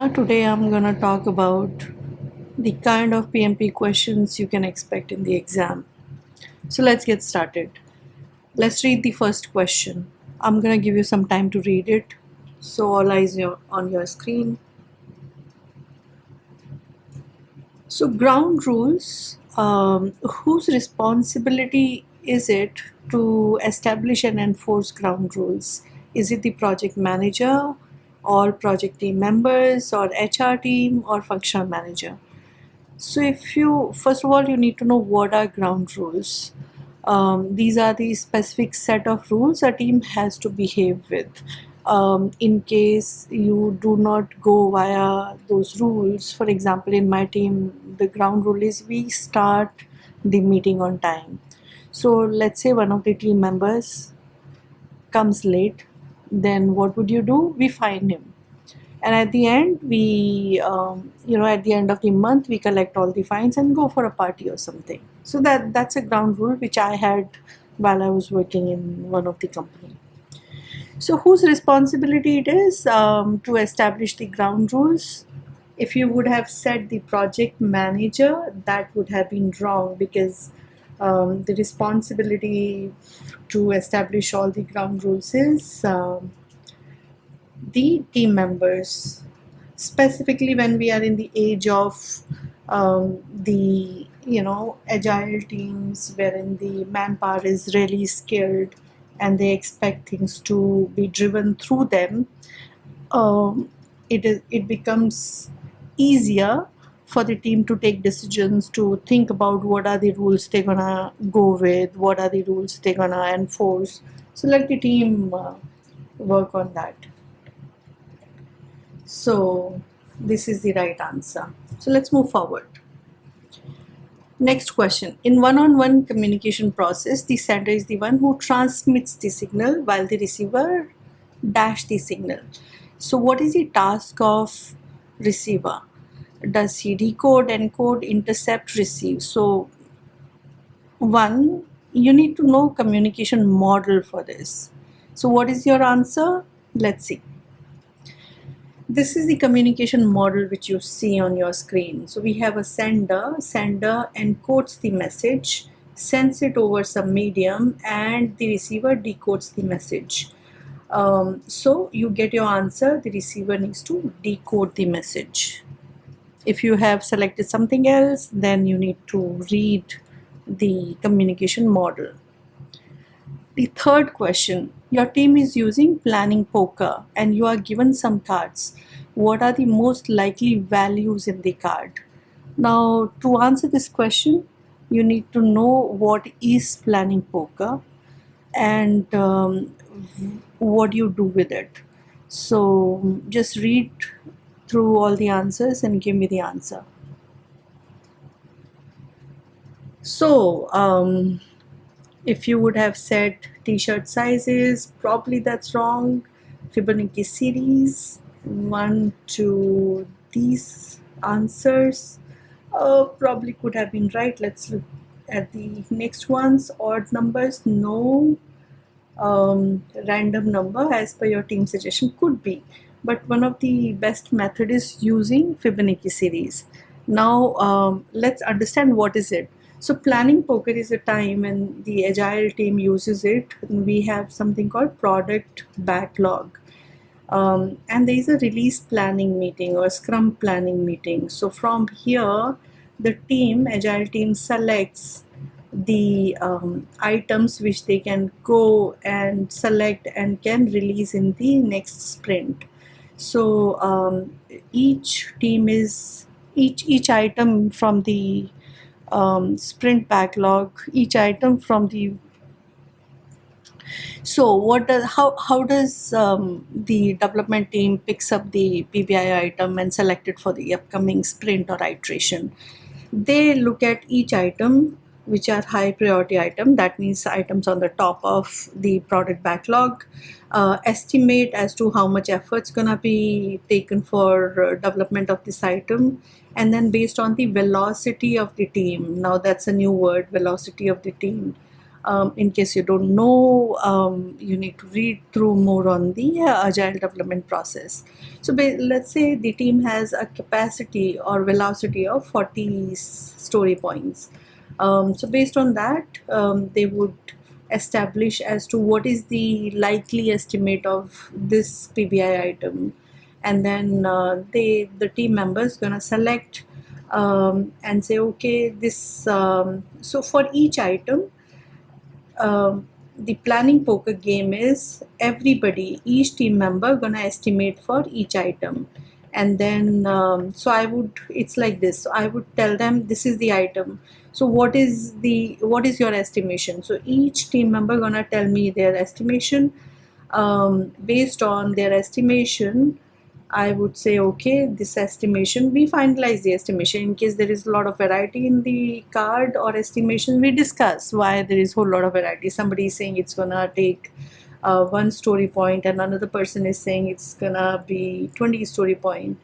Today I'm gonna talk about the kind of PMP questions you can expect in the exam. So let's get started. Let's read the first question. I'm gonna give you some time to read it. So all eyes on your screen. So ground rules, um, whose responsibility is it to establish and enforce ground rules? Is it the project manager or project team members or HR team or functional manager? So if you, first of all, you need to know what are ground rules. Um, these are the specific set of rules a team has to behave with. Um, in case you do not go via those rules, for example, in my team, the ground rule is we start the meeting on time. So let's say one of the team members comes late, then what would you do? We fine him. And at the end we um, you know at the end of the month we collect all the fines and go for a party or something. So that that's a ground rule which i had while i was working in one of the company. So whose responsibility it is um, to establish the ground rules? If you would have said the project manager that would have been wrong because um, the responsibility to establish all the ground rules is um, the team members. Specifically when we are in the age of um, the you know agile teams wherein the manpower is really skilled and they expect things to be driven through them um, it is it becomes easier for the team to take decisions to think about what are the rules they're gonna go with what are the rules they're gonna enforce so let the team uh, work on that so this is the right answer. So let's move forward. Next question. In one-on-one -on -one communication process, the sender is the one who transmits the signal while the receiver dash the signal. So what is the task of receiver? Does he decode, encode, intercept, receive? So one, you need to know communication model for this. So what is your answer? Let's see. This is the communication model which you see on your screen. So we have a sender, sender encodes the message, sends it over some medium and the receiver decodes the message. Um, so you get your answer, the receiver needs to decode the message. If you have selected something else, then you need to read the communication model. The third question, your team is using planning poker and you are given some cards. What are the most likely values in the card? Now to answer this question, you need to know what is planning poker and um, what you do with it. So just read through all the answers and give me the answer. So um, if you would have said t-shirt sizes probably that's wrong. Fibonacci series one to these answers uh, probably could have been right. Let's look at the next ones. Odd numbers no. Um, random number as per your team suggestion could be but one of the best method is using Fibonacci series now um, let's understand what is it so planning poker is a time when the agile team uses it. We have something called product backlog. Um, and there is a release planning meeting or scrum planning meeting. So from here, the team, agile team selects the um, items which they can go and select and can release in the next sprint. So um, each team is, each, each item from the um, sprint backlog each item from the so what does how how does um, the development team picks up the PBI item and select it for the upcoming sprint or iteration? They look at each item which are high priority item. That means items on the top of the product backlog. Uh, estimate as to how much effort's gonna be taken for uh, development of this item. And then based on the velocity of the team. Now that's a new word velocity of the team. Um, in case you don't know um, you need to read through more on the uh, agile development process. So let's say the team has a capacity or velocity of 40 story points um, so based on that um, they would establish as to what is the likely estimate of this PBI item. And then uh, they the team members gonna select um, and say okay this um, so for each item um, the planning poker game is everybody each team member gonna estimate for each item. And then um, so I would it's like this. So I would tell them this is the item so what is the what is your estimation? So each team member gonna tell me their estimation. Um, based on their estimation I would say okay this estimation we finalize the estimation in case there is a lot of variety in the card or estimation. We discuss why there is a whole lot of variety. Somebody is saying it's gonna take uh, one story point and another person is saying it's gonna be 20 story point.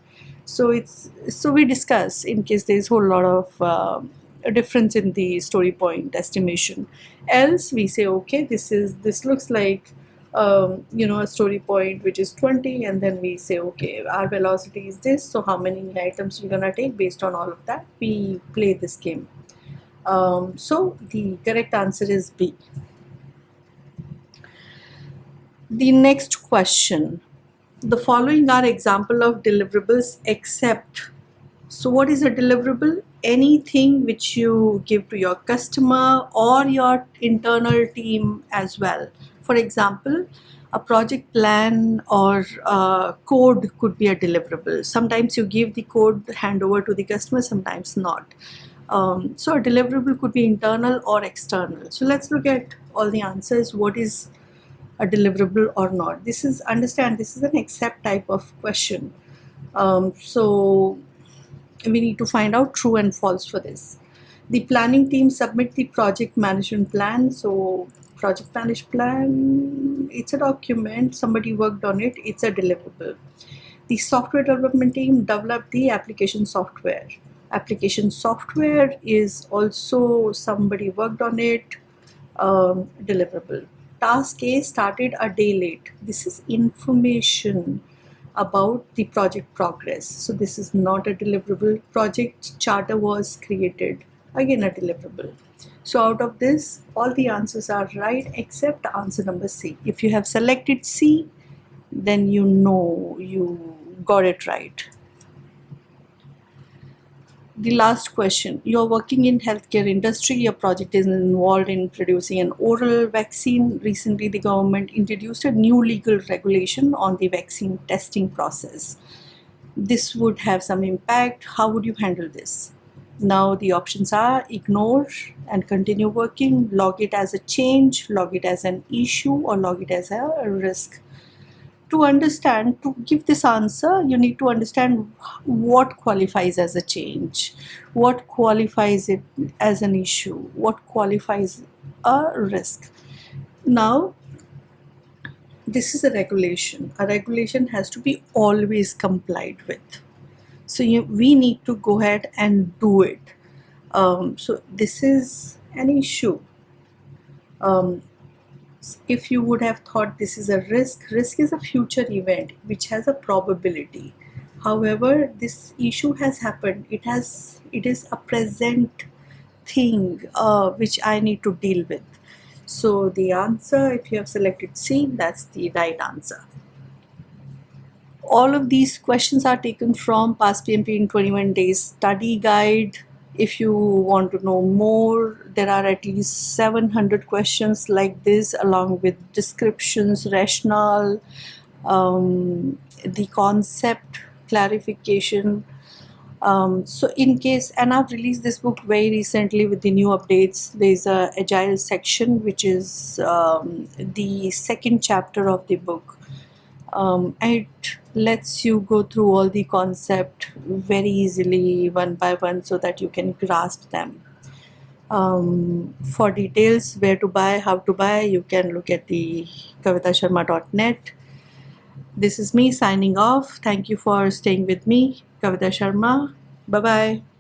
So it's so we discuss in case there is a whole lot of uh, a difference in the story point estimation. Else we say okay this is this looks like um, you know a story point which is 20 and then we say okay our velocity is this so how many items we're gonna take based on all of that we play this game. Um, so the correct answer is B. The next question. The following are example of deliverables except so what is a deliverable anything which you give to your customer or your internal team as well for example, a project plan or uh, code could be a deliverable. Sometimes you give the code handover to the customer, sometimes not. Um, so a deliverable could be internal or external. So let's look at all the answers. What is a deliverable or not? This is, understand, this is an accept type of question. Um, so we need to find out true and false for this. The planning team submit the project management plan. So project management plan it's a document. Somebody worked on it. It's a deliverable. The software development team developed the application software. Application software is also somebody worked on it um, deliverable. Task A started a day late. This is information about the project progress so this is not a deliverable project charter was created again a deliverable so out of this, all the answers are right except answer number C. If you have selected C, then you know you got it right. The last question, you're working in healthcare industry, your project is involved in producing an oral vaccine. Recently, the government introduced a new legal regulation on the vaccine testing process. This would have some impact. How would you handle this? Now the options are ignore and continue working, log it as a change, log it as an issue or log it as a risk. To understand, to give this answer, you need to understand what qualifies as a change, what qualifies it as an issue, what qualifies a risk. Now, this is a regulation. A regulation has to be always complied with so you, we need to go ahead and do it um, so this is an issue um, if you would have thought this is a risk risk is a future event which has a probability. However this issue has happened. It has it is a present thing uh, which I need to deal with. So the answer if you have selected C that's the right answer. All of these questions are taken from past PMP in 21 days study guide if you want to know more there are at least 700 questions like this along with descriptions rationale um, the concept clarification. Um, so in case and I've released this book very recently with the new updates. There's a agile section which is um, the second chapter of the book um, it lets you go through all the concept very easily one by one so that you can grasp them. Um, for details where to buy how to buy you can look at the kavitasharma.net this is me signing off. Thank you for staying with me kavita sharma. Bye bye